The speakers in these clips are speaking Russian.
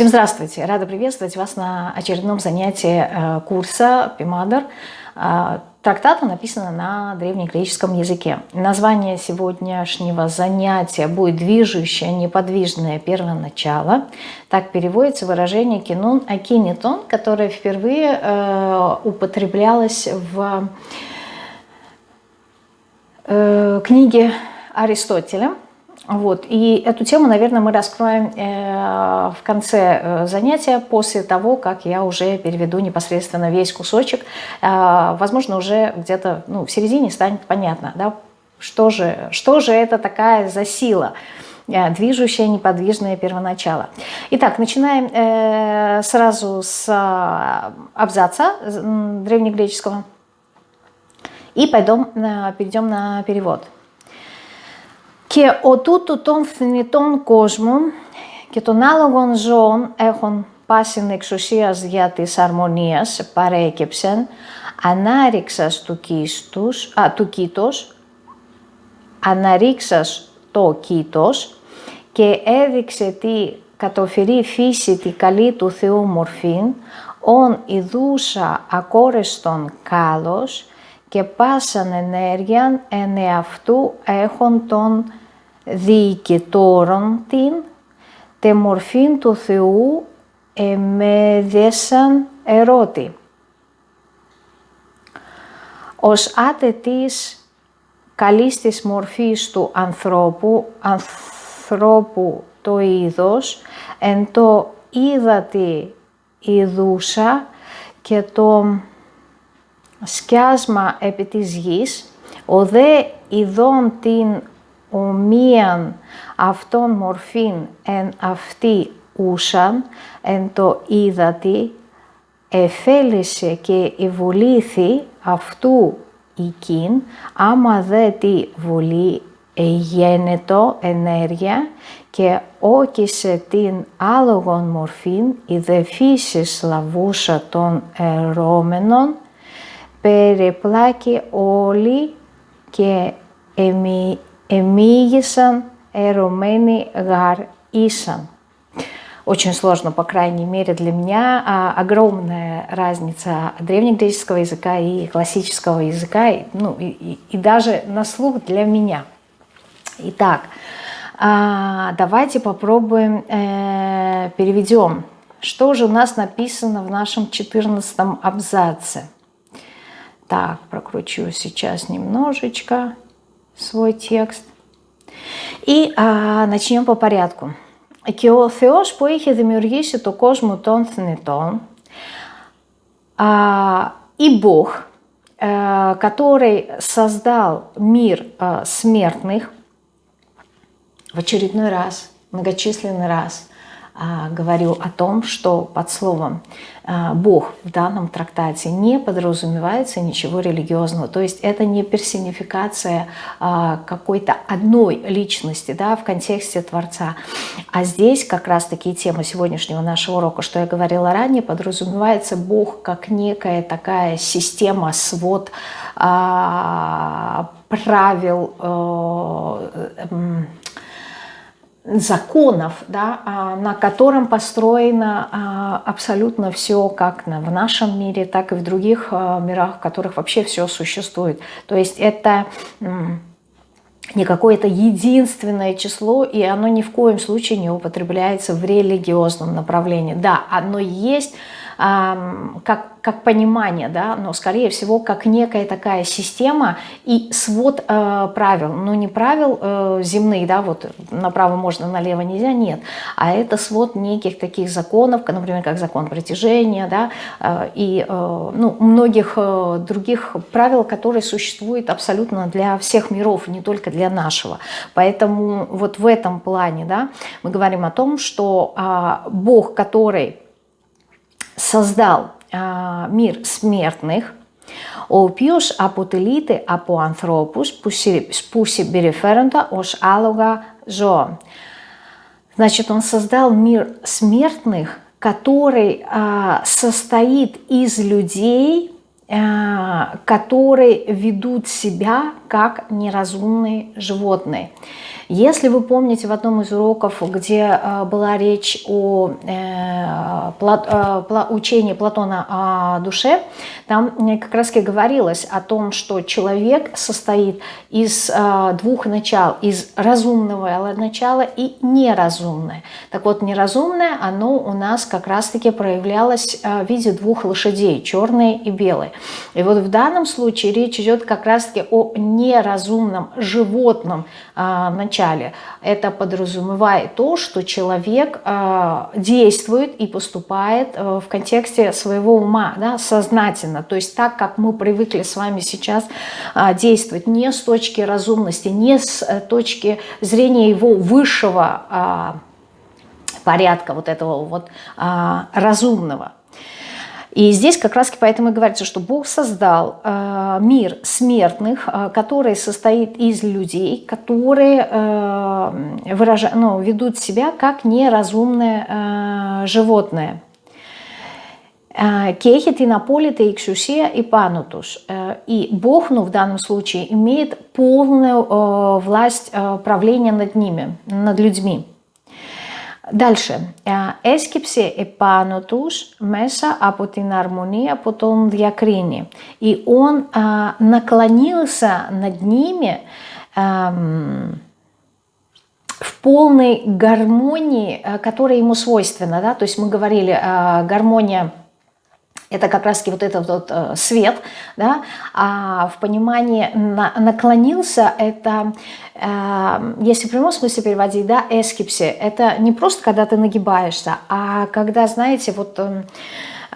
Всем здравствуйте! Рада приветствовать вас на очередном занятии э, курса Пимадр. Э, трактата написано на древнегреческом языке. Название сегодняшнего занятия будет «Движущее неподвижное первоначало». Так переводится выражение «кинон акинитон», которое впервые э, употреблялось в книге Аристотеля – вот. И эту тему, наверное, мы раскроем э, в конце э, занятия, после того, как я уже переведу непосредственно весь кусочек. Э, возможно, уже где-то ну, в середине станет понятно, да, что, же, что же это такая за сила движущее неподвижное первоначало. Итак, начинаем сразу с абзаца древнегреческого и пойдем, перейдем на перевод. Και ο τούτου των θνητών κόσμων και των άλογων ζώων έχουν πάσιν εξουσίας για της αρμονίας παρέκεψεν ανάρριξας του, κίστους, α, του κήτος, αναρρίξας το κήτος και έδειξε τη κατοφυρή φύση τη καλή του Θεού μορφήν, ον ιδούσα ακόρεστον κάλος και πάσαν ενέργειαν εν εαυτού έχουν τον διοικητόρων την, τε μορφήν του Θεού εμέδεσαν ερώτη. Ως άτε της καλής της μορφής του ανθρώπου, ανθρώπου το είδος, εν το είδατη ειδούσα και το σκιάσμα επί της γης, ο δε ειδών την ομοίαν αυτών μορφήν εν αυτή ούσαν, εν το είδατη, εφέλησε και ευολήθη αυτού οικίν, άμα δε τη βουλή εγένετο ενέργεια και όκισε την άλογον μορφήν, η δε φύσης λαβούσα των ερώμενων, περιπλάκη όλοι και εμι, Эмигисан, Эромени, Гар, Исан. Очень сложно, по крайней мере для меня. А огромная разница древнегреческого языка и классического языка, ну, и, и, и даже на слух для меня. Итак, а, давайте попробуем э, переведем. Что же у нас написано в нашем 14 абзаце? Так, прокручу сейчас немножечко свой текст. И а, начнем по порядку. Και ο Θεός που είχε δημιουργήσει το κόσμο των θνητών, а, и Бог, а, который создал мир а, смертных, в очередной раз, многочисленный раз, а, говорю о том, что под словом а, Бог в данном трактате не подразумевается ничего религиозного. То есть это не персонификация а, какой-то одной личности да, в контексте Творца. А здесь как раз-таки тема сегодняшнего нашего урока, что я говорила ранее, подразумевается Бог как некая такая система, свод правил, э, законов, да, а, на котором построено а, абсолютно все, как в нашем мире, так и в других а, мирах, в которых вообще все существует. То есть это не какое-то единственное число, и оно ни в коем случае не употребляется в религиозном направлении. Да, оно есть как, как понимание, да, но скорее всего как некая такая система и свод э, правил, но не правил э, земных, да, вот направо можно, налево нельзя, нет, а это свод неких таких законов, например, как закон притяжения, да, э, и э, ну, многих э, других правил, которые существуют абсолютно для всех миров, не только для нашего. Поэтому вот в этом плане, да, мы говорим о том, что э, Бог, который создал а, мир смертных, ο οποίος αποτελείται από ανθρώπους που συμπεριφέρονται ως άλογα ζώα. Значит, он создал мир смертных, который а, состоит из людей, а, которые ведут себя как неразумные животные. Если вы помните в одном из уроков, где э, была речь о э, э, учении Платона о душе, там как раз и говорилось о том, что человек состоит из двух начал, из разумного начала и неразумное. Так вот, неразумное, оно у нас как раз-таки проявлялось в виде двух лошадей, черной и белой. И вот в данном случае речь идет как раз-таки о неразумном животном начале. Это подразумевает то, что человек э, действует и поступает э, в контексте своего ума, да, сознательно. То есть так, как мы привыкли с вами сейчас э, действовать, не с точки разумности, не с точки зрения его высшего порядка, вот этого вот разумного. И здесь как раз поэтому и говорится, что Бог создал э, мир смертных, э, который состоит из людей, которые э, выражают, ну, ведут себя как неразумное животное. Кехит и наполита и ксусия и Бог, ну в данном случае, имеет полную власть правления над ними, над людьми. Дальше. Έσκυψε επάνω τους μέσα από την αρμονία που τον διακρίνει. И он а, наклонился над ними а, в полной гармонии, которая ему свойственна. Да? То есть мы говорили, а, гармония это как раз вот этот вот э, свет, да, а в понимании на, наклонился, это, э, если в прямом смысле переводить, да, эскипси, это не просто когда ты нагибаешься, а когда, знаете, вот... Э,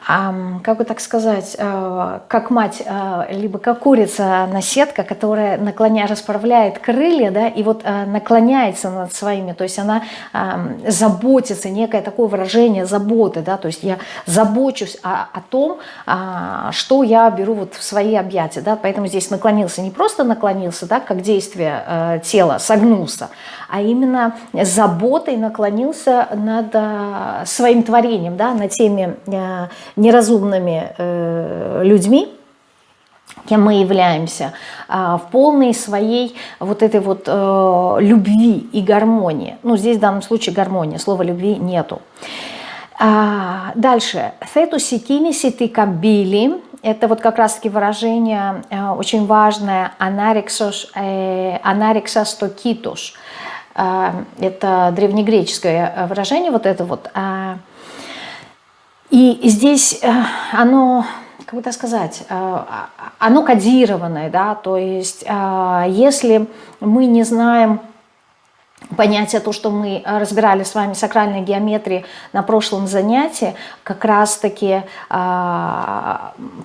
как бы так сказать, э, как мать, э, либо как курица на сетка, которая наклоня, расправляет крылья, да, и вот э, наклоняется над своими, то есть она заботится, некое такое выражение заботы, да, то есть я забочусь о, о том, а, что я беру вот в свои объятия, да, поэтому здесь наклонился, не просто наклонился, да, как действие тела, согнулся, а именно заботой наклонился над а, своим творением, да, над теми а, неразумными э, людьми, кем мы являемся, а, в полной своей вот этой вот э, любви и гармонии. Ну, здесь в данном случае гармония, слова любви нету. Дальше. «Тету сикини сити кабили» это вот как раз-таки выражение э, очень важное «анариксос, э, анариксос это древнегреческое выражение, вот это вот. Э, – и здесь э, оно, как бы сказать, э, оно кодированное, да, то есть э, если мы не знаем понятие, то, что мы э, разбирали с вами сакральной геометрии на прошлом занятии, как раз-таки э,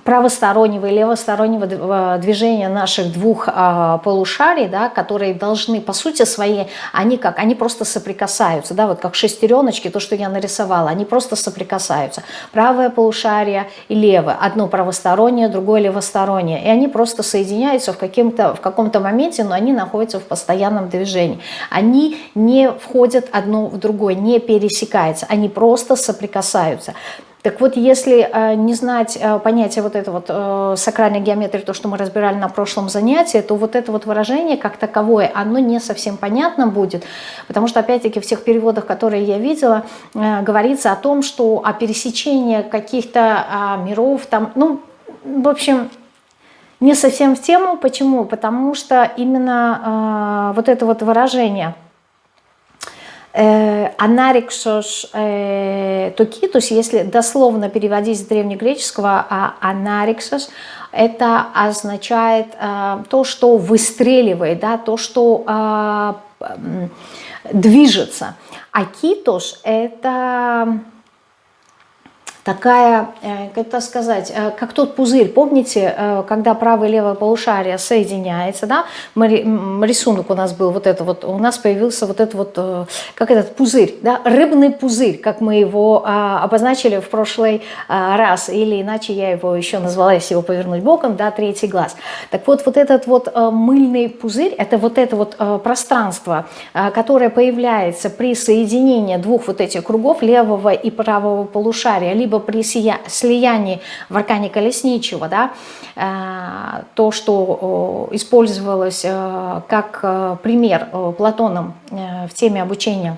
правостороннего и левостороннего э, движения наших двух э, полушарий, да, которые должны, по сути своей, они как, они просто соприкасаются, да, вот как шестереночки, то, что я нарисовала, они просто соприкасаются. Правое полушарие и левое, одно правостороннее, другое левостороннее, и они просто соединяются в, в каком-то моменте, но они находятся в постоянном движении. Они не входят одно в другое, не пересекаются, они просто соприкасаются. Так вот, если э, не знать э, понятие вот это вот э, сакральной геометрии, то, что мы разбирали на прошлом занятии, то вот это вот выражение как таковое, оно не совсем понятно будет, потому что, опять-таки, в тех переводах, которые я видела, э, говорится о том, что о пересечении каких-то э, миров, там, ну, в общем, не совсем в тему. Почему? Потому что именно э, вот это вот выражение – Анариксос э, токитус, если дословно переводить с древнегреческого, а анариксос, это означает э, то, что выстреливает, да, то, что э, движется. А китос – это такая, э, как это сказать, э, как тот пузырь. Помните, э, когда правое и левое полушарие соединяется, да, рисунок у нас был вот это вот, у нас появился вот этот вот, как этот пузырь, да, рыбный пузырь, как мы его а, обозначили в прошлый а, раз, или иначе я его еще назвала, если его повернуть боком, да, третий глаз. Так вот, вот этот вот мыльный пузырь, это вот это вот пространство, которое появляется при соединении двух вот этих кругов, левого и правого полушария, либо либо при слиянии в аркане колесничего, да, э, то, что использовалось как пример Платоном в теме обучения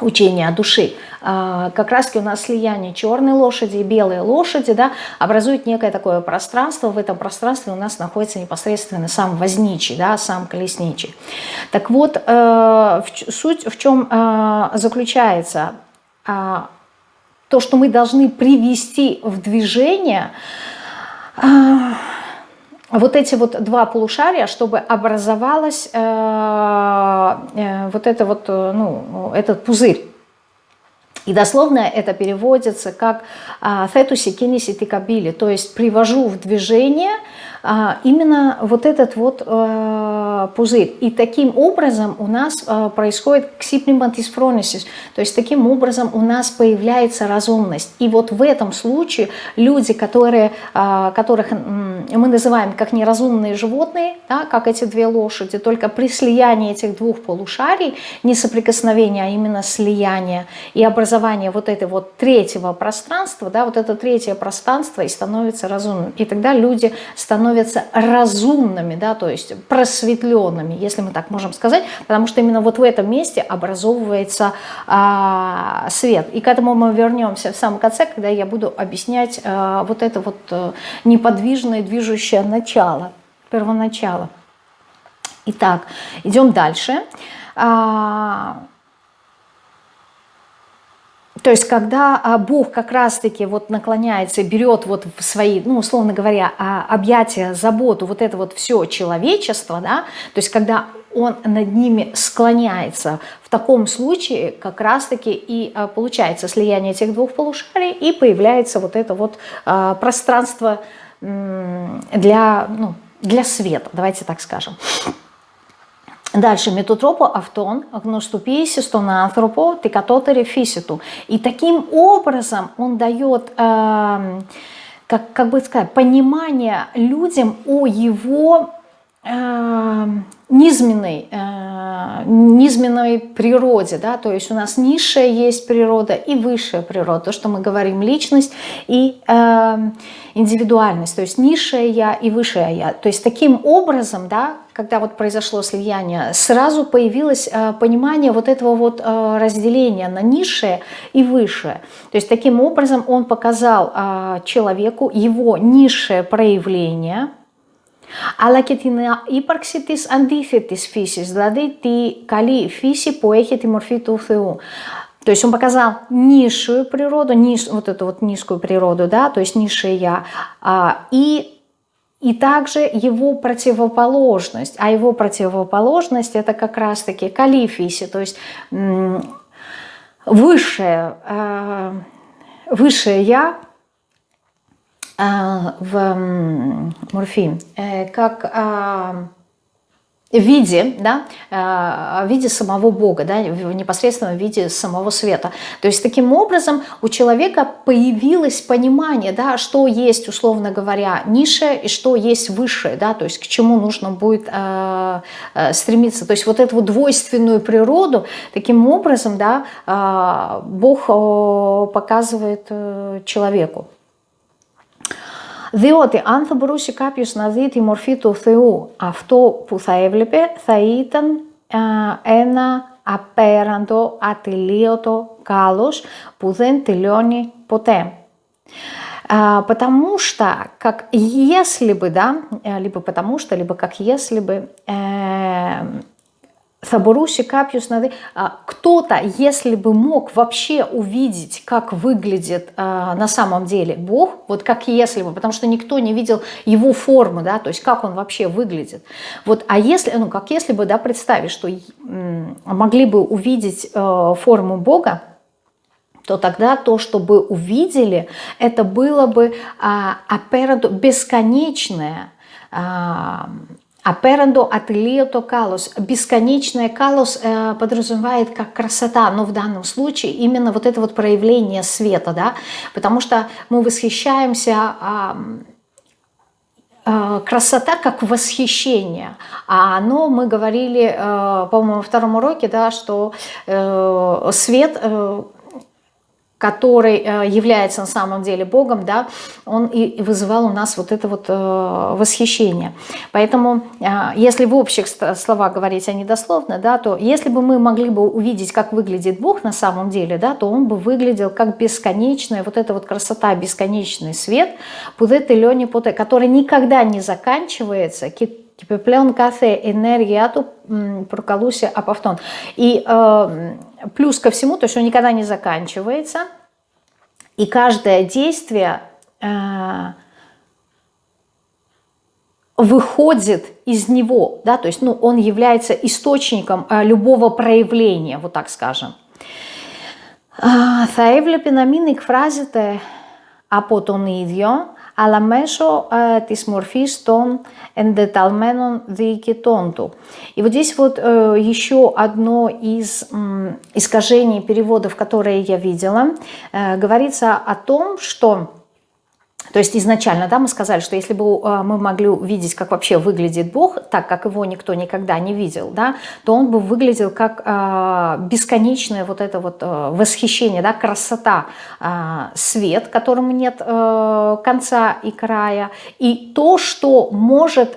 учения души, а, как раз у нас слияние черной лошади и белой лошади да, образует некое такое пространство. В этом пространстве у нас находится непосредственно сам возничий, да, сам колесничий. Так вот, э, суть в чем э, заключается? А, то, что мы должны привести в движение а, вот эти вот два полушария, чтобы образовалась э, э, вот это вот, э, ну, этот пузырь. И дословно это переводится как «фетуси кинеси тикабили», то есть «привожу в движение», а, именно вот этот вот э, пузырь. И таким образом у нас э, происходит ксиплиматисфронисис, то есть таким образом у нас появляется разумность. И вот в этом случае люди, которые, э, которых мы называем как неразумные животные, да, как эти две лошади, только при слиянии этих двух полушарий, не соприкосновение, а именно слияние и образование вот этого вот третьего пространства, да, вот это третье пространство и становится разумным. И тогда люди становятся становятся разумными, да, то есть просветленными, если мы так можем сказать, потому что именно вот в этом месте образовывается а, свет. И к этому мы вернемся в самом конце, когда я буду объяснять а, вот это вот а, неподвижное движущее начало, первоначало. Итак, идем дальше. А, то есть, когда а, Бог как раз-таки вот наклоняется, берет вот в свои, ну, условно говоря, а, объятия, заботу, вот это вот все человечество, да, то есть, когда он над ними склоняется, в таком случае как раз-таки и а, получается слияние этих двух полушарий, и появляется вот это вот пространство для, ну, для света, давайте так скажем. Дальше με автон, τρόπο αυτόν γνωστοποίησε στον άνθρωπο. И таким образом он дает, эм, как, как бы сказать, понимание людям о его низменной, э, низменной природе, да, то есть у нас низшая есть природа и высшая природа, то, что мы говорим личность и э, индивидуальность, то есть низшее я и высшее я. То есть таким образом, да, когда вот произошло слияние, сразу появилось э, понимание вот этого вот э, разделения на низшее и высшее. То есть таким образом он показал э, человеку его низшее проявление – αλλά και την ύπαρξη της αντίθετης φύσης, δηλαδή τη καλή φύση που έχει τη морфи του Θεού. То есть он показал низшую природу, ниж, вот эту вот низкую природу, да, то есть низшее я, а, и, и также его противоположность. А его противоположность это как раз-таки калифиси, то есть высшее, а, высшее я, а, в морфин, э, как а, в виде, да, а, в виде самого Бога, да, в непосредственном виде самого света. То есть таким образом у человека появилось понимание, да, что есть, условно говоря, низшее и что есть высшее, да, то есть к чему нужно будет э, стремиться. То есть вот эту двойственную природу таким образом, да, э, Бог показывает э, человеку. Διότι αν θα μπορούσε κάποιος να δει τη μορφή του Θεού, αυτό που θα έβλεπε θα ήταν ένα απέραντο, ατελείωτο κάλος που δεν τελειώνει ποτέ. Потому что, как если бы, да, либо потому что, либо как если бы Сабуруси Капьюс Нады, кто-то, если бы мог вообще увидеть, как выглядит а, на самом деле Бог, вот как если бы, потому что никто не видел его формы, да, то есть как он вообще выглядит. Вот, а если, ну, как если бы, да, представить, что могли бы увидеть э, форму Бога, то тогда то, что бы увидели, это было бы а, бесконечное, а, Аперандо ателиото калос. Бесконечное калос э, подразумевает как красота, но в данном случае именно вот это вот проявление света, да, потому что мы восхищаемся... Э, красота как восхищение. А оно, мы говорили, э, по-моему, во втором уроке, да, что э, свет который э, является на самом деле Богом, да, он и вызывал у нас вот это вот э, восхищение. Поэтому, э, если в общих словах говорить, а не дословно, да, то если бы мы могли бы увидеть, как выглядит Бог на самом деле, да, то он бы выглядел как бесконечная, вот эта вот красота, бесконечный свет, пудеты лёни путе, который никогда не заканчивается, Типа плен кафе энергиату проколуся апофтон. И э, плюс ко всему, то есть он никогда не заканчивается. И каждое действие э, выходит из него, да, то есть ну, он является источником э, любого проявления, вот так скажем. Θα έβλεπε να μην εκφράζεται από τον ίδιο, αλλά μέσω ε, της μορφής των εντεταλμένων διοικητών του. И вот здесь вот э, еще одно из э, искажений переводов, которые я видела, э, говорится о том, что то есть изначально да, мы сказали, что если бы э, мы могли увидеть, как вообще выглядит Бог, так как его никто никогда не видел, да, то он бы выглядел как э, бесконечное вот это вот э, восхищение, да, красота, свет, которому нет конца и края, и то, что может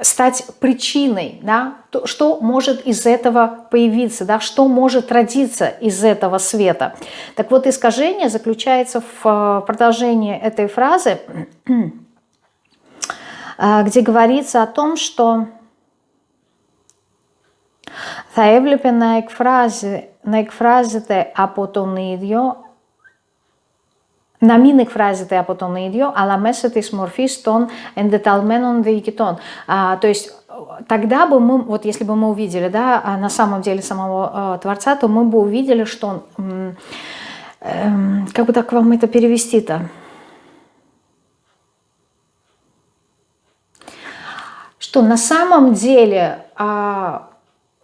Э, стать причиной, да, то, что может из этого появиться, да, что может родиться из этого света. Так вот, искажение заключается в э, продолжении этой фразы, э, где говорится о том, что θα έβλεπε να, εκφράζει, να εκφράζεται από τον ίδιο να μην εκφράζεται από τον ίδιο, αλλά μέσα της μορφής των εντεταλμένων διοικητών. А, то есть тогда бы мы, вот если бы мы увидели, да, на самом деле самого Творца, то мы бы увидели, что он, как бы так вам это перевести-то? Что на самом деле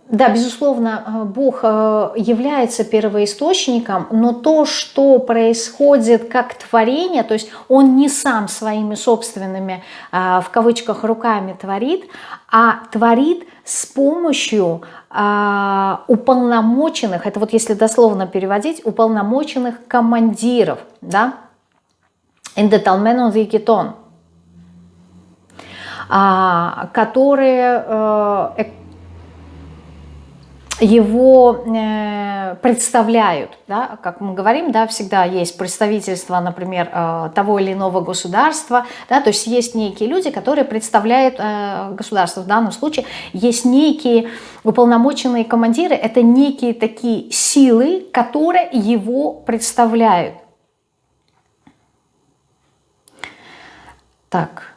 да, безусловно, э, Бог э, является первоисточником, но то, что происходит как творение, то есть Он не сам своими собственными, э, в кавычках, руками творит, а творит с помощью уполномоченных, это вот если дословно переводить, уполномоченных командиров, да, «Эндеталменон викитон», которые его э, представляют, да, как мы говорим, да, всегда есть представительство, например, э, того или иного государства, да, то есть есть некие люди, которые представляют э, государство, в данном случае есть некие уполномоченные командиры, это некие такие силы, которые его представляют. Так,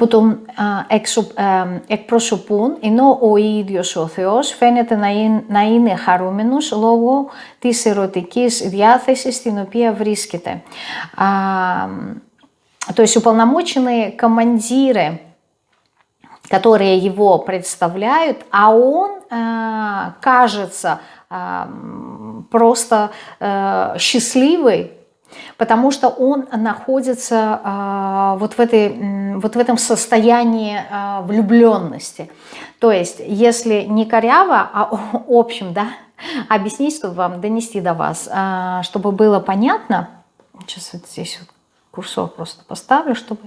που τον εκπροσωπούν, ενώ ο ίδιος ο Θεός φαίνεται να είναι, να χαρούμενος λόγω της ερωτικής διάθεσης στην οποία βρίσκεται. То есть уполномоченные командиры, которые его представляют, а он кажется просто счастливый, потому что он находится э, вот, в этой, вот в этом состоянии э, влюбленности. То есть, если не коряво, а общем, да, объяснить, чтобы вам донести до вас, э, чтобы было понятно, сейчас вот здесь вот курсор просто поставлю, чтобы...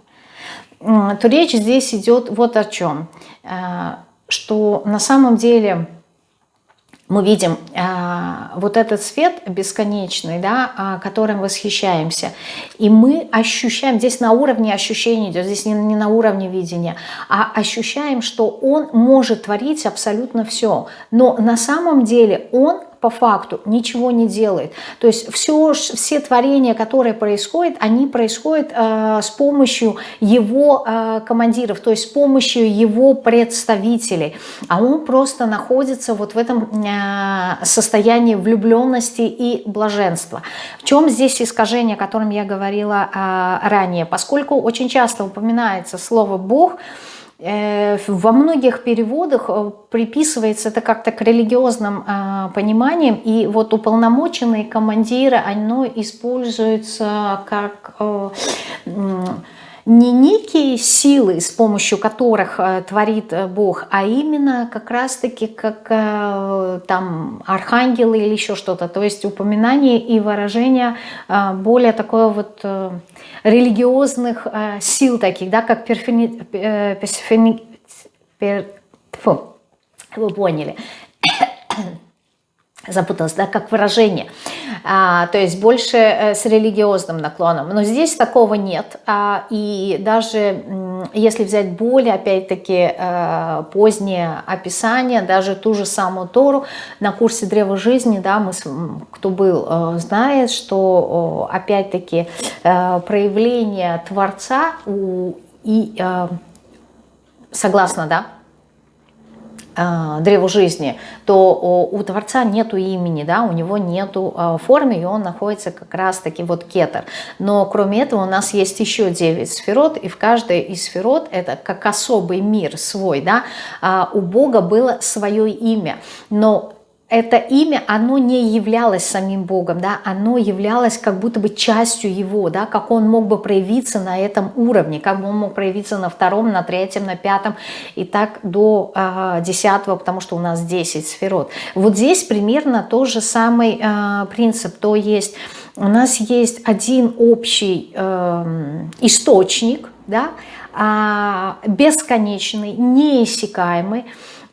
то речь здесь идет вот о чем, что на самом деле мы видим э, вот этот свет бесконечный, да, э, которым восхищаемся. И мы ощущаем, здесь на уровне ощущений идет, здесь не, не на уровне видения, а ощущаем, что он может творить абсолютно все. Но на самом деле он по факту ничего не делает. То есть все, все творения, которые происходят, они происходят э, с помощью его э, командиров, то есть с помощью его представителей. А он просто находится вот в этом э, состоянии влюбленности и блаженства. В чем здесь искажение, о котором я говорила э, ранее? Поскольку очень часто упоминается слово «Бог», во многих переводах э, приписывается это как-то к религиозным э, пониманиям, и вот уполномоченные командиры, оно используется как не некие силы, с помощью которых э, творит э, Бог, а именно как раз-таки как э, там архангелы или еще что-то. То есть упоминание и выражение более такое вот религиозных сил таких, да, как перфини... персифини... пер... Фу, вы поняли запуталась, да, как выражение, а, то есть больше э, с религиозным наклоном. Но здесь такого нет, а, и даже если взять более, опять-таки, э, позднее описание, даже ту же самую Тору на курсе Древа Жизни, да, мы, кто был, э, знает, что, опять-таки, проявление Творца у, и, согласно, да, древу жизни, то у Творца нету имени, да, у него нету э, формы, и он находится как раз-таки вот кетер. Но кроме этого у нас есть еще 9 сферот, и в каждой из сферот это как особый мир свой, да, а у Бога было свое имя, но это имя, оно не являлось самим Богом, да, оно являлось как будто бы частью Его, да, как Он мог бы проявиться на этом уровне, как бы Он мог проявиться на втором, на третьем, на пятом и так до э, десятого, потому что у нас 10 сферот. Вот здесь примерно тот же самый э, принцип, то есть у нас есть один общий э, источник, да, э, бесконечный, неиссякаемый,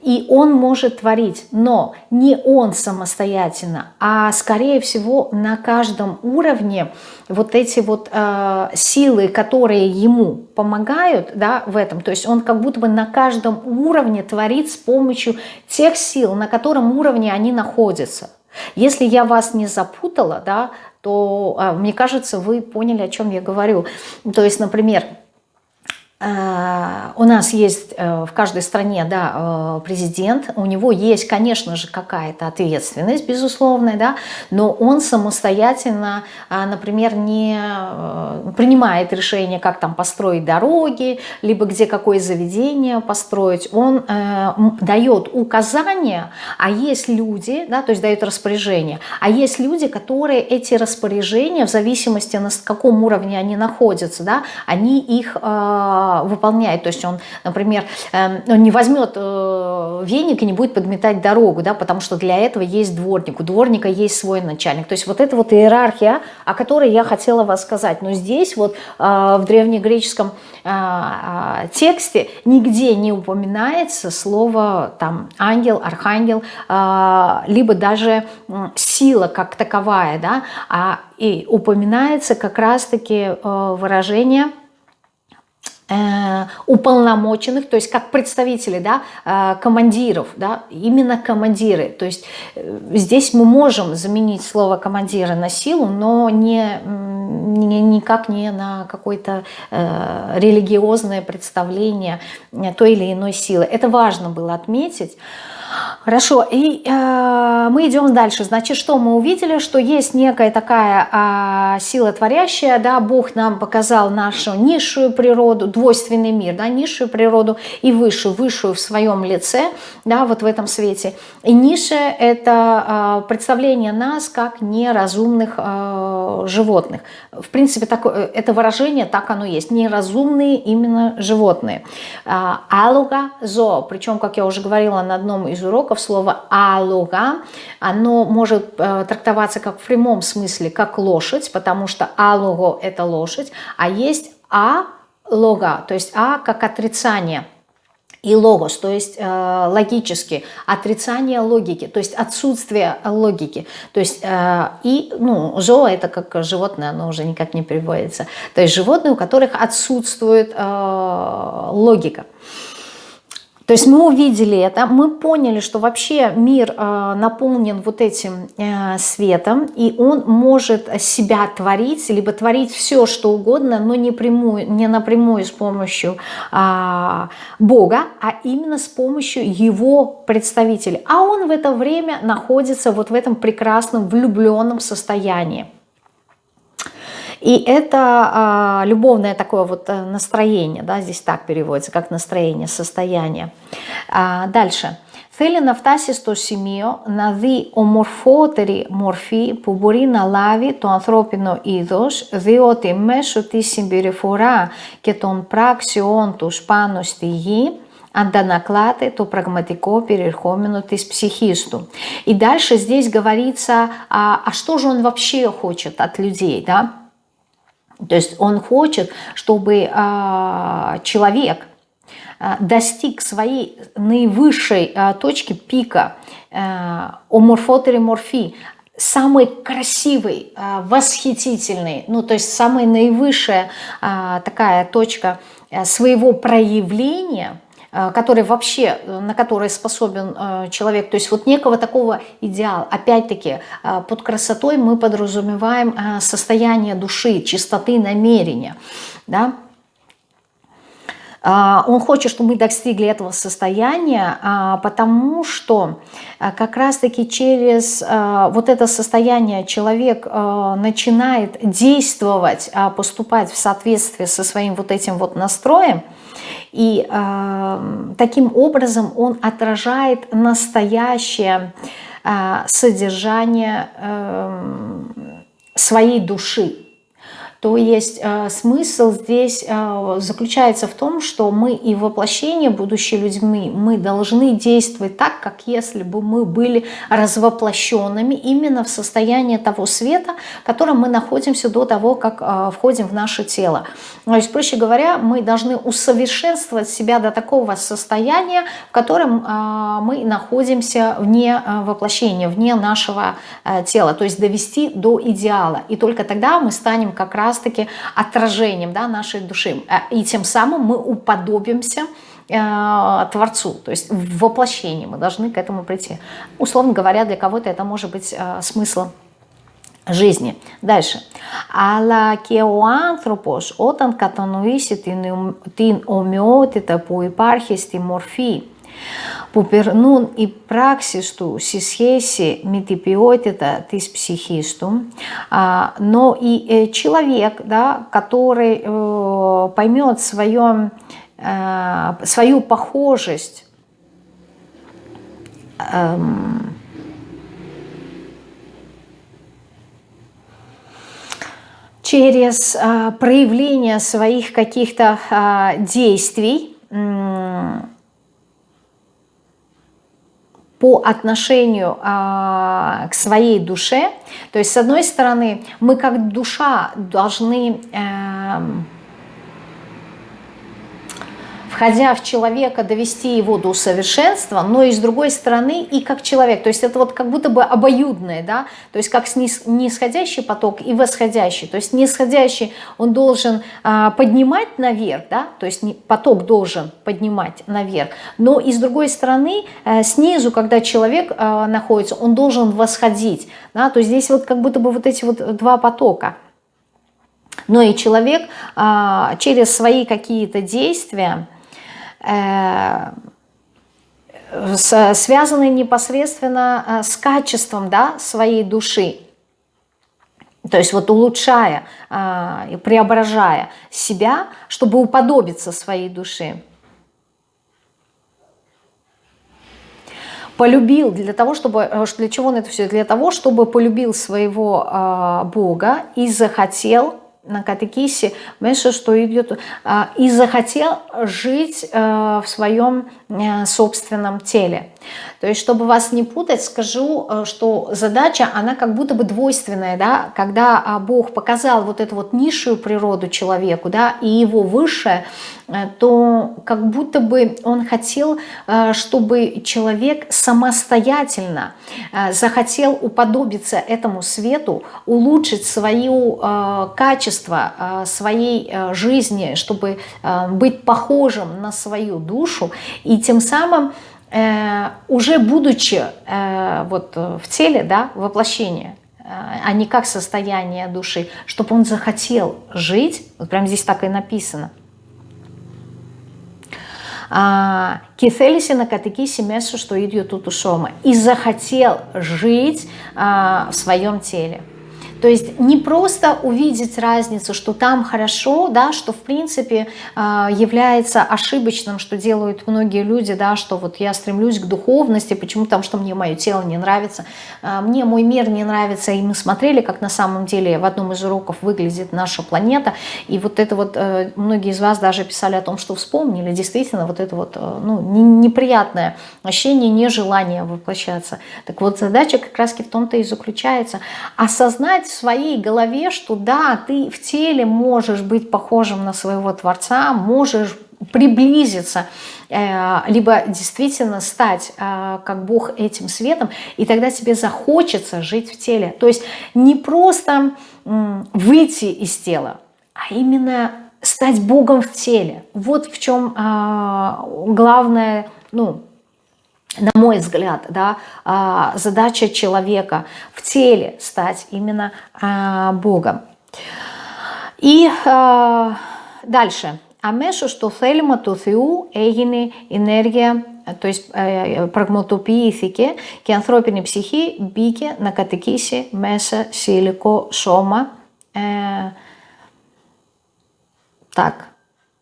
и он может творить, но не он самостоятельно, а скорее всего на каждом уровне вот эти вот э, силы, которые ему помогают да, в этом, то есть он как будто бы на каждом уровне творит с помощью тех сил, на котором уровне они находятся. Если я вас не запутала, да, то, э, мне кажется, вы поняли, о чем я говорю. То есть, например, у нас есть э, в каждой стране да, э, президент, у него есть, конечно же, какая-то ответственность, безусловная, да, но он самостоятельно, например, не принимает решение, как там построить дороги, либо где какое заведение построить. Он дает указания, а есть люди, да, то есть дает распоряжение, а есть люди, которые эти распоряжения, в зависимости на каком уровне они находятся, да, они их выполняет. То есть он, например, эм, он не возьмет э, веник и не будет подметать дорогу, да, потому что для этого есть дворник, у дворника есть свой начальник. То есть вот это вот иерархия, о которой я хотела вас сказать. Но здесь вот э, в древнегреческом э, тексте нигде не упоминается слово там ангел, архангел, либо даже сила как таковая, да, а и упоминается как раз-таки выражение Э, уполномоченных, то есть как представители да, э, командиров, да, именно командиры. То есть э, здесь мы можем заменить слово командира на силу, но не, не, никак не на какое-то э, религиозное представление той или иной силы. Это важно было отметить. Хорошо, и э, мы идем дальше. Значит, что мы увидели? Что есть некая такая э, сила творящая, да, Бог нам показал нашу низшую природу, двойственный мир, да, низшую природу и высшую, высшую в своем лице, да, вот в этом свете. И низшее – это э, представление нас как неразумных э, животных. В принципе, такое, это выражение, так оно есть, неразумные именно животные. Э, алуга, зо, причем, как я уже говорила на одном из из уроков слово «алога». Оно может э, трактоваться как в прямом смысле, как лошадь, потому что «алого» – это лошадь, а есть «а-лога», то есть «а» как отрицание – и логос, то есть э, логически, отрицание логики, то есть отсутствие логики. То есть э, и, ну, зоо это как животное, оно уже никак не переводится. То есть животные, у которых отсутствует э, логика. То есть мы увидели это, мы поняли, что вообще мир э, наполнен вот этим э, светом, и он может себя творить, либо творить все, что угодно, но не, прямую, не напрямую с помощью э, Бога, а именно с помощью его представителей. А он в это время находится вот в этом прекрасном влюбленном состоянии. И это а, любовное такое вот э, настроение, да, здесь так переводится, как настроение, состояние. А, дальше. θέλει να φτάσει στο σημείο να δει ομορφότερη μορφή που μπορεί να λάβει το ανθρώπινο είδος, διότι μέσω της συμπεριφορά και των πράξεών τους πάνω στη γη, αντανακλάται το πραγματικό περιεχόμενο της ψυχής του. И дальше здесь говорится, а, а что же он вообще хочет от людей, да? То есть он хочет, чтобы а, человек а, достиг своей наивысшей а, точки пика а, оморфотереморфии, самый красивый, восхитительный, ну то есть самая наивысшая такая точка а, своего проявления – Э, который вообще, э, на который способен э, человек, то есть вот некого такого идеала. Опять-таки, под красотой мы подразумеваем состояние души, чистоты намерения, да, он хочет, чтобы мы достигли этого состояния, потому что как раз-таки через вот это состояние человек начинает действовать, поступать в соответствии со своим вот этим вот настроем, и э, таким образом он отражает настоящее э, содержание э, своей души. То есть э, смысл здесь э, заключается в том, что мы и воплощение, будущие людьми, мы должны действовать так, как если бы мы были развоплощенными именно в состоянии того света, в котором мы находимся до того, как э, входим в наше тело. То есть, проще говоря, мы должны усовершенствовать себя до такого состояния, в котором мы находимся вне воплощения, вне нашего тела, то есть довести до идеала. И только тогда мы станем как раз раз-таки отражением да, нашей души. Э, и тем самым мы уподобимся э, Творцу, то есть в воплощении мы должны к этому прийти. Условно говоря, для кого-то это может быть э, смысл жизни. Дальше. Αλλά και ο άνθρωπος όταν κατανοήσει την, την ομοιότητα που υπάρχει στη μορφή που περνούν οι πράξεις του σε σχέση με την ποιότητα της ψυχής του, но и человек, да, который поймет свое, свою похожесть через проявление своих каких-то действий, по отношению а, к своей душе. То есть, с одной стороны, мы как душа должны... Э, входя в человека, довести его до совершенства, но и с другой стороны и как человек. То есть это вот как будто бы обоюдное, да, то есть как нисходящий поток и восходящий. То есть нисходящий он должен а, поднимать наверх, да, то есть поток должен поднимать наверх, но и с другой стороны а, снизу, когда человек а, находится, он должен восходить, да, то есть здесь вот как будто бы вот эти вот два потока. Но и человек а, через свои какие-то действия, Э, связанные непосредственно э, с качеством да, своей души. То есть вот улучшая э, и преображая себя, чтобы уподобиться своей души. полюбил для того, чтобы, для чего он это все? Для того, чтобы полюбил своего Бога и захотел на катехисе, Меша, что идет, а, и захотел жить э, в своем э, собственном теле. То есть, чтобы вас не путать, скажу, э, что задача, она как будто бы двойственная, да, когда а, Бог показал вот эту вот низшую природу человеку, да, и его высшее, то как будто бы он хотел, э, чтобы человек самостоятельно э, захотел уподобиться этому свету, улучшить свое качество своей жизни, чтобы быть похожим на свою душу, и тем самым уже будучи вот в теле, да, воплощение, а не как состояние души, чтобы он захотел жить, вот прямо здесь так и написано, και θέλησε να κατοικήσει μέσα στο ίδιο του το σώμα и захотел жить а, в своем теле. То есть не просто увидеть разницу, что там хорошо, да, что в принципе а, является ошибочным, что делают многие люди, да, что вот я стремлюсь к духовности, почему? Там, что мне мое тело не нравится, а, мне мой мир не нравится, и мы смотрели, как на самом деле в одном из уроков выглядит наша планета, и вот это вот, э, многие из вас даже писали о том, что вспомнили, действительно, вот это вот, э, ну, неприятное ощущение, нежелание воплощаться. Так вот, задача как раз в том-то и заключается, осознать в своей голове, что да, ты в теле можешь быть похожим на своего Творца, можешь приблизиться, э, либо действительно стать э, как Бог этим светом, и тогда тебе захочется жить в теле. То есть не просто выйти из тела, а именно стать Богом в теле. Вот в чем а, главное, ну, на мой взгляд, да, а, задача человека в теле стать именно а, Богом. И дальше. Αμέσω στο θέλημα του Θεού έγινε ενέργεια, το ε, πραγματοποιήθηκε και η ανθρώπινη ψυχή μπήκε να κατοικήσει μέσα σε υλικό σώμα. Ε, так,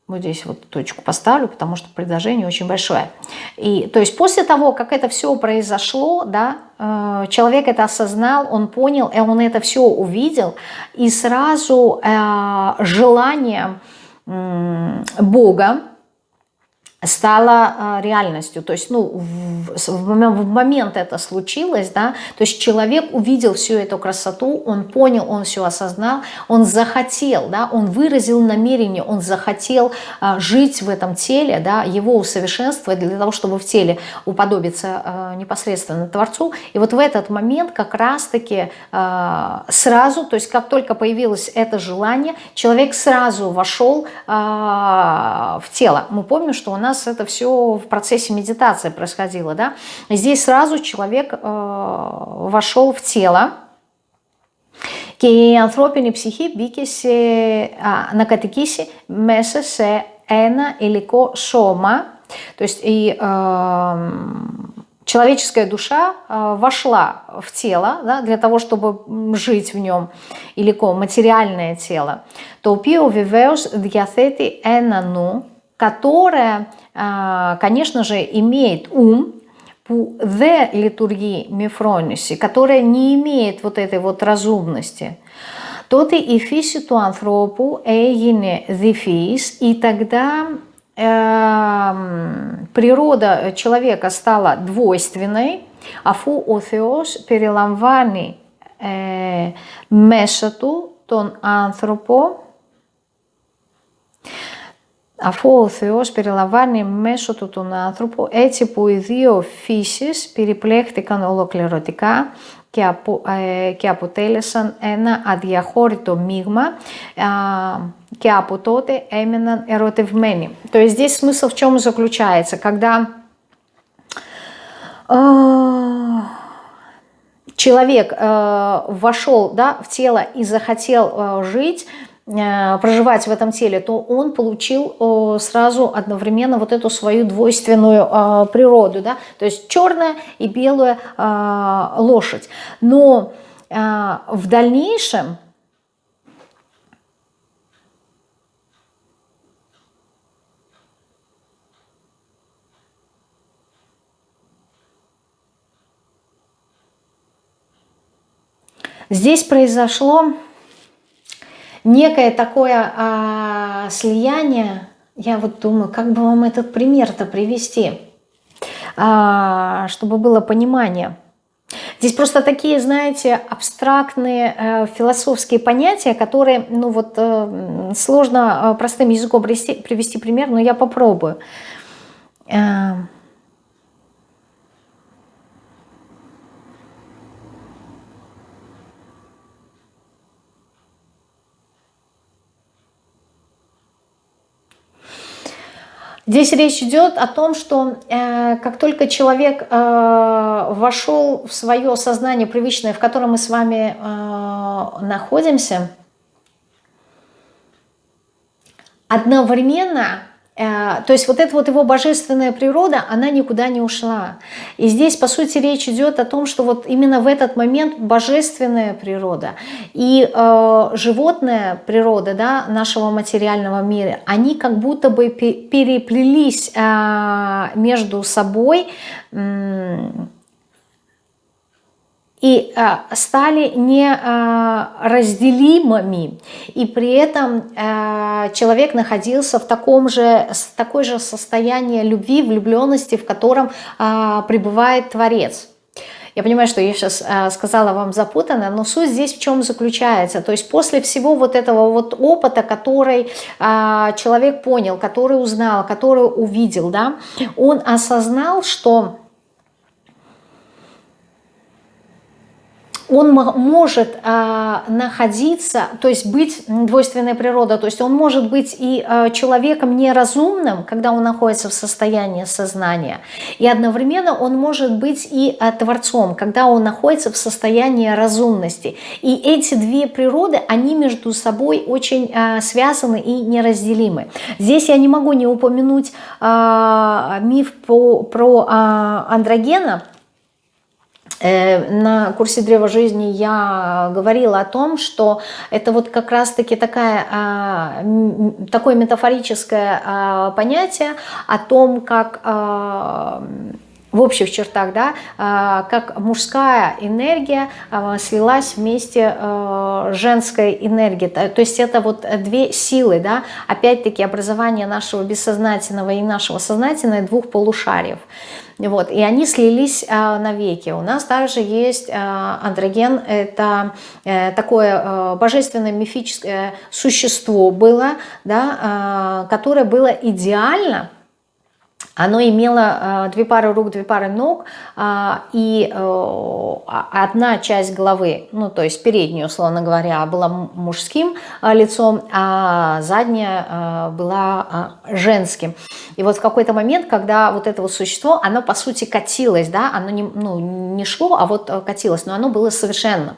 вот здесь вот точку поставлю, потому что предложение очень большое. И, то есть после того, как это все произошло, да, э, человек это осознал, он понял, и он это все увидел, и сразу э, желание э, Бога, стало а, реальностью. То есть, ну, в, в момент это случилось, да, то есть человек увидел всю эту красоту, он понял, он все осознал, он захотел, да, он выразил намерение, он захотел а, жить в этом теле, да, его усовершенствовать для того, чтобы в теле уподобиться а, непосредственно Творцу. И вот в этот момент как раз-таки а, сразу, то есть как только появилось это желание, человек сразу вошел а, в тело. Мы помним, что у нас нас это все в процессе медитации происходило, да, здесь сразу человек э, вошел в тело, και η ανθρώπινη ψυχή μπήκε σε, α, να κατοικήσει μέσα σε ένα υλικό σώμα, то есть и э, человеческая душа э, вошла в тело да, для того, чтобы жить в нем, υλικό, материальное тело, το οποίο βεβαίως διαθέτει ένα νου, которое а, конечно же, имеет ум, the литургии мифрониси, которая не имеет вот этой вот разумности, τότε η φύση του ανθρώπου έγινε διφύης, и тогда э, природа человека стала двойственной, αφού ο Θεός περιλαμβάνει ε, μέσα του τον άνθρωπο αφού ο Θεός περιλαμβάνει μέσω του τον άνθρωπο έτσι που οι δύο φύσεις περιπλέχτηκαν ολοκληρωτικά και, απο, ε, και αποτέλεσαν ένα αδιαχώρητο μείγμα ε, και από τότε έμεναν ερωτευμένοι. То есть здесь смысл в чем заключается? Когда э, человек э, вошел да, в тело и захотел э, жить, Э, проживать в этом теле, то он получил э, сразу одновременно вот эту свою двойственную э, природу, да, то есть черная и белая лошадь. Но в дальнейшем здесь произошло некое такое а, слияние, я вот думаю, как бы вам этот пример-то привести, а, чтобы было понимание. Здесь просто такие, знаете, абстрактные э, философские понятия, которые, ну вот, э, сложно э, простым языком привести, привести пример, но я попробую. Э, Здесь речь идет о том, что э, как только человек э, вошел в свое сознание привычное, в котором мы с вами э, находимся, одновременно то есть вот эта вот его божественная природа, она никуда не ушла. И здесь, по сути, речь идет о том, что вот именно в этот момент божественная природа и э, животная природа да, нашего материального мира, они как будто бы переплелись э, между собой, э, и а, стали неразделимыми, а, и при этом а, человек находился в таком же, такой же состоянии любви, влюбленности, в котором пребывает Творец. Я понимаю, что я сейчас э, сказала вам запутанно, но суть здесь в чем заключается. То есть после всего вот этого вот опыта, который э, человек понял, который узнал, который увидел, да, он осознал, что он может а, находиться, то есть быть двойственная природа, то есть он может быть и а, человеком неразумным, когда он находится в состоянии сознания, и одновременно он может быть и а, творцом, когда он находится в состоянии разумности. И эти две природы, они между собой очень а, связаны и неразделимы. Здесь я не могу не упомянуть а, миф по, про а, андрогена, на курсе Древа жизни я говорила о том, что это вот как раз-таки такая, а, такое метафорическое а, понятие о том, как а, в общих чертах, да, как мужская энергия слилась вместе с женской энергией. То есть это вот две силы, да, опять-таки образование нашего бессознательного и нашего сознательного двух полушариев. Вот, и они слились а, навеки. У нас также есть а, андроген, это а, такое а, божественное мифическое существо было, да, а, которое было идеально оно имело э, две пары рук, две пары ног, э, и э, одна часть головы, ну то есть передняя, условно говоря, была мужским лицом, а задняя была женским. И вот в какой-то момент, когда вот это вот существо, оно по сути катилось, да, оно не, ну, не шло, а вот катилось, но оно было совершенно.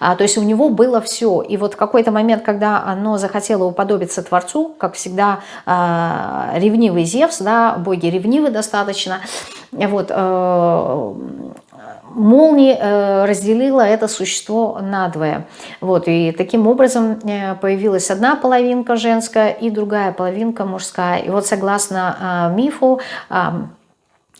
А, то есть у него было все. И вот в какой-то момент, когда оно захотело уподобиться Творцу, как всегда э, ревнивый Зевс, да, боги ревнивы достаточно, вот, э, молнии э, разделила это существо надвое. Вот, и таким образом э, появилась одна половинка женская и другая половинка мужская. И вот согласно э, мифу,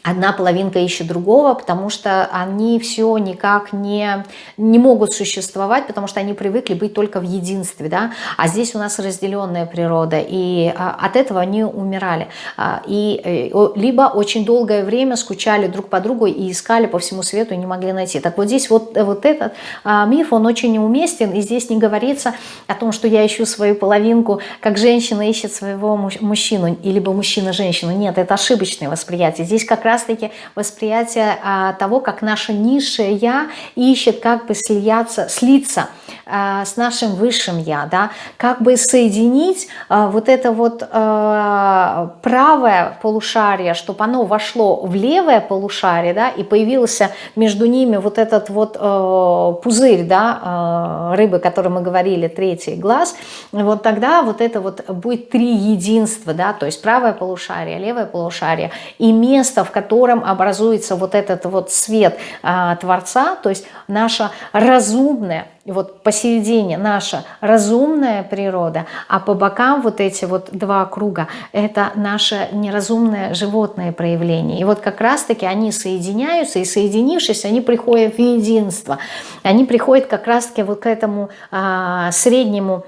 одна половинка ищет другого, потому что они все никак не, не могут существовать, потому что они привыкли быть только в единстве, да, а здесь у нас разделенная природа, и а, от этого они умирали, а, и э, либо очень долгое время скучали друг по другу и искали по всему свету и не могли найти. Так вот здесь вот, вот этот а, миф, он очень неуместен, и здесь не говорится о том, что я ищу свою половинку, как женщина ищет своего мужчину, либо мужчина женщину, нет, это ошибочное восприятие, здесь как раз раз-таки восприятие а, того, как наше низшее «я» ищет как бы слияться, слиться с нашим высшим «я», да, как бы соединить а, вот это вот а, правое полушарие, чтобы оно вошло в левое полушарие, да, и появился между ними вот этот вот а, пузырь, да, а, рыбы, о которой мы говорили, третий глаз, вот тогда вот это вот будет три единства, да, то есть правое полушарие, левое полушарие и место, в котором образуется вот этот вот свет а, Творца, то есть наша разумная, вот посередине наша разумная природа, а по бокам вот эти вот два круга, это наше неразумное животное проявление. И вот как раз-таки они соединяются, и соединившись, они приходят в единство. Они приходят как раз-таки вот к этому а, среднему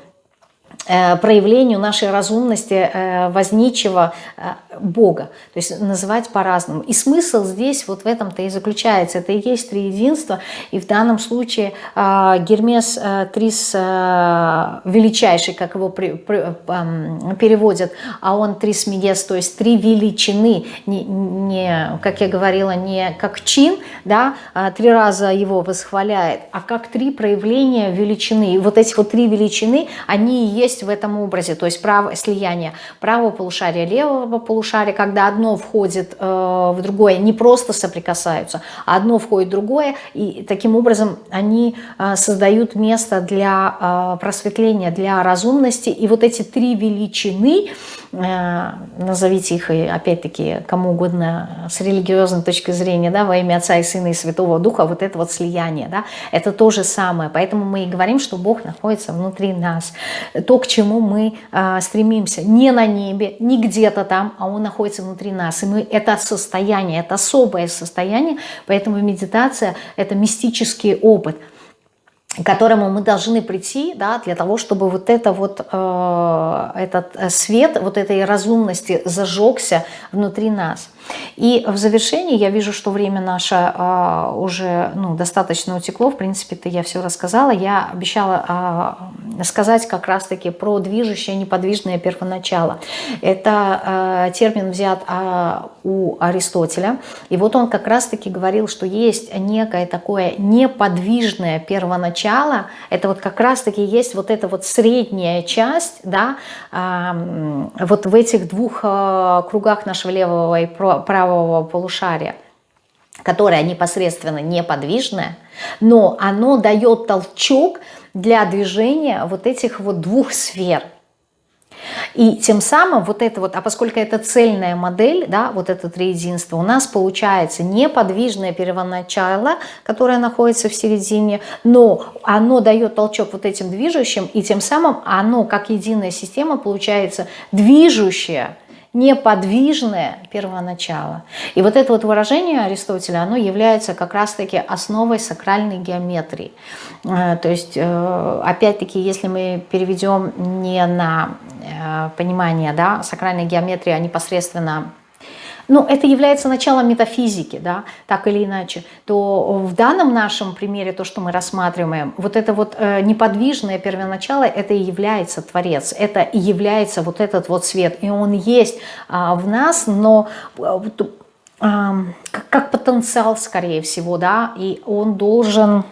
проявлению нашей разумности э, возничего э, Бога. То есть называть по-разному. И смысл здесь вот в этом-то и заключается. Это и есть триединство. И в данном случае Гермес Трис величайший, как его переводят, а он Трис Медес, то есть три величины, не, не, как я говорила, не как чин, да, а три раза его восхваляет, а как три проявления величины. И вот эти вот три величины, они и есть в этом образе, то есть право, слияние правого полушария, левого полушария, когда одно входит э, в другое, не просто соприкасаются, а одно входит в другое, и таким образом они э, создают место для э, просветления, для разумности, и вот эти три величины, назовите их, опять-таки, кому угодно, с религиозной точки зрения, да, во имя Отца и Сына и Святого Духа, вот это вот слияние, да, это то же самое, поэтому мы и говорим, что Бог находится внутри нас, то, к чему мы э, стремимся, не на небе, не где-то там, а Он находится внутри нас, и мы это состояние, это особое состояние, поэтому медитация – это мистический опыт – к которому мы должны прийти, да, для того, чтобы вот это вот, э, этот свет, вот этой разумности зажегся внутри нас. И в завершении я вижу, что время наше э, уже ну, достаточно утекло, в принципе-то я все рассказала. Я обещала э, сказать как раз-таки про движущее неподвижное первоначало. Это э, термин взят у Аристотеля, и вот он как раз-таки говорил, что есть некое такое неподвижное первоначало, начало, это вот как раз-таки есть вот эта вот средняя часть, да, вот в этих двух кругах нашего левого и правого полушария, которая непосредственно неподвижная, но оно дает толчок для движения вот этих вот двух сфер – и тем самым вот это вот, а поскольку это цельная модель, да, вот это триединство, у нас получается неподвижное первоначало, которое находится в середине, но оно дает толчок вот этим движущим, и тем самым оно, как единая система, получается движущее, неподвижное первоначало. И вот это вот выражение Аристотеля, оно является как раз-таки основой сакральной геометрии. Э, то есть, э, опять-таки, если мы переведем не на э, понимание да, сакральной геометрии, а непосредственно ну, это является началом метафизики, да, так или иначе, то в данном нашем примере, то, что мы рассматриваем, вот это вот э, неподвижное первоначало, это и является Творец, это и является вот этот вот свет, и он есть а, в нас, но а, а, как, как потенциал, скорее всего, да, и он должен...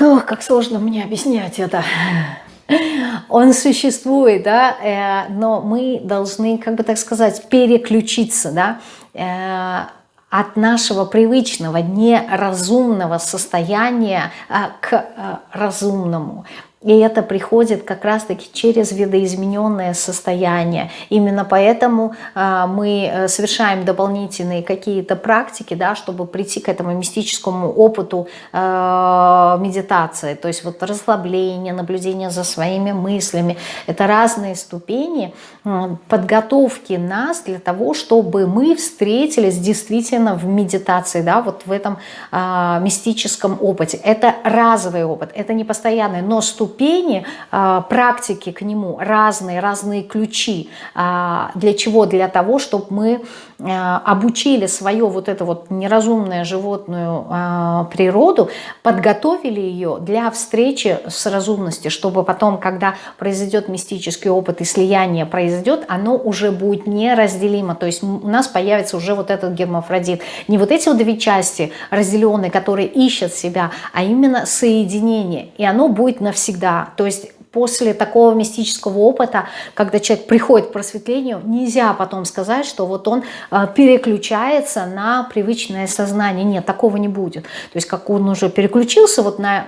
Ох, как сложно мне объяснять это он существует, да, э, но мы должны, как бы так сказать, переключиться, да, э, от нашего привычного, неразумного состояния э, к разумному. И это приходит как раз-таки через видоизмененное состояние. Именно поэтому э, мы э, совершаем дополнительные какие-то практики, да, чтобы прийти к этому мистическому опыту э, медитации. То есть вот расслабление, наблюдение за своими мыслями. Это разные ступени подготовки нас для того, чтобы мы встретились действительно в медитации, да, вот в этом э, мистическом опыте. Это разовый опыт, это не постоянный, но ступень ступени а, практики к нему, разные, разные ключи. А, для чего? Для того, чтобы мы а, обучили свое вот это вот неразумное животную природу, подготовили ее для встречи с разумностью, чтобы потом, когда произойдет мистический опыт и слияние произойдет, оно уже будет неразделимо. То есть у нас появится уже вот этот гермафродит. Не вот эти вот две части разделенные, которые ищут себя, а именно соединение. И оно будет навсегда всегда. То есть после такого мистического опыта, когда человек приходит к просветлению, нельзя потом сказать, что вот он э, переключается на привычное сознание. Нет, такого не будет. То есть как он уже переключился вот на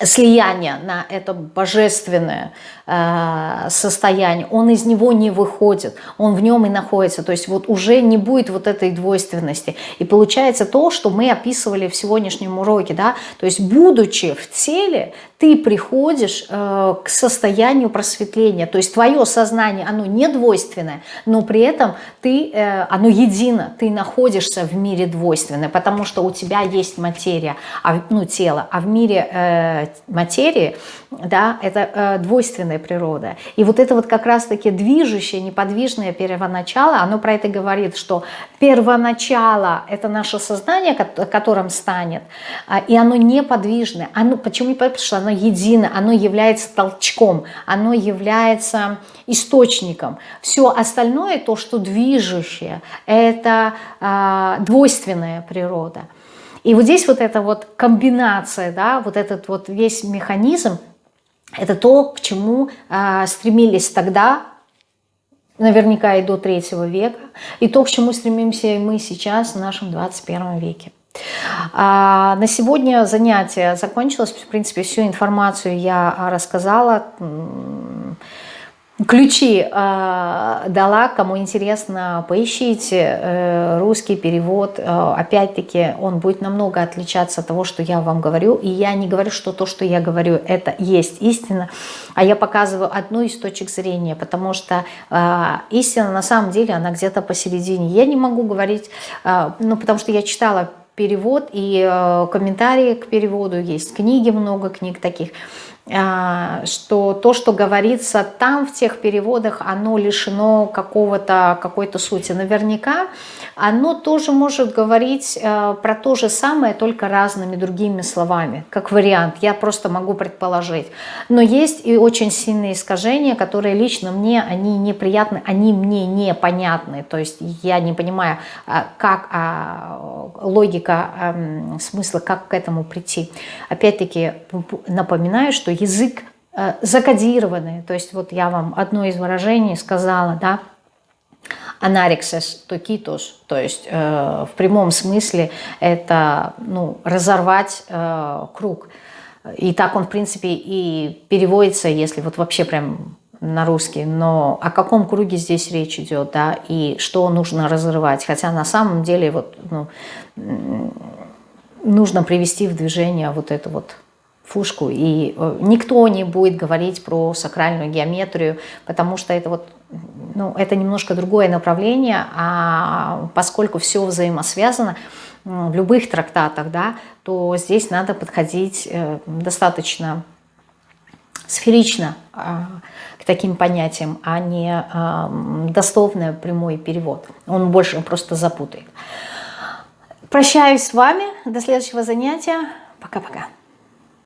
слияние, на это божественное Э, состояние, он из него не выходит, он в нем и находится, то есть вот уже не будет вот этой двойственности. И получается то, что мы описывали в сегодняшнем уроке, да, то есть будучи в теле, ты приходишь э, к состоянию просветления, то есть твое сознание, оно не двойственное, но при этом ты, э, оно едино, ты находишься в мире двойственное, потому что у тебя есть материя, а, ну тело, а в мире э, материи, да, это э, двойственное божественная природа. И вот это вот как раз-таки движущее, неподвижное первоначало, оно про это говорит, что первоначало – это наше сознание, которым станет, а, и оно неподвижное. Оно, почему? Потому что оно едино, оно является толчком, оно является источником. Все остальное, то, что движущее, это э, двойственная природа. И вот здесь вот эта вот комбинация, да, вот этот вот весь механизм, Это то, к чему э, стремились тогда, наверняка и до третьего века, и то, к чему стремимся мы сейчас в нашем 21 веке. А, на сегодня занятие закончилось. В принципе, всю информацию я рассказала. Ключи э, дала, кому интересно, поищите э, русский перевод. Э, Опять-таки, он будет намного отличаться от того, что я вам говорю. И я не говорю, что то, что я говорю, это есть истина, а я показываю одну из точек зрения, потому что э, истина на самом деле, она где-то посередине. Я не могу говорить, э, ну, потому что я читала перевод и э, комментарии к переводу, есть книги, много книг таких, что то, что говорится там в тех переводах, оно лишено какого-то какой-то сути. Наверняка оно тоже может говорить э, про то же самое, только разными другими словами, как вариант. Я просто могу предположить. Но есть и очень сильные искажения, которые лично мне, они неприятны, они мне непонятны. То есть я не понимаю, а, как а, логика а, смысла, как к этому прийти. Опять-таки напоминаю, что язык э, закодированный. То есть вот я вам одно из выражений сказала, да, анарексис токитус, то есть э, в прямом смысле это ну, разорвать э, круг. И так он, в принципе, и переводится, если вот вообще прям на русский, но о каком круге здесь речь идет, да, и что нужно разрывать. Хотя на самом деле вот, ну, нужно привести в движение вот эту вот фушку, и э, никто не будет говорить про сакральную геометрию, потому что это вот, ну, это немножко другое направление, а поскольку все взаимосвязано в любых трактатах, да, то здесь надо подходить э, достаточно сферично а, к таким понятиям, а не дословный прямой перевод. Он больше просто запутает. Прощаюсь с вами. До следующего занятия. Пока-пока.